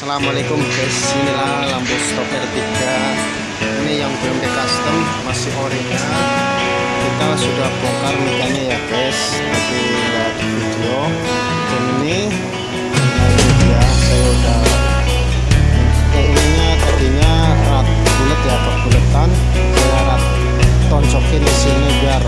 Assalamualaikum guys. Inilah lampu stopper 3 ini yang belum di custom masih original. Kita sudah bongkar mintanya ya guys. Tapi nggak di video. Dan ini ini dia saya udah eh, ininya tadinya rat bulat ya kebulatan, saya rat tonjokin di sini biar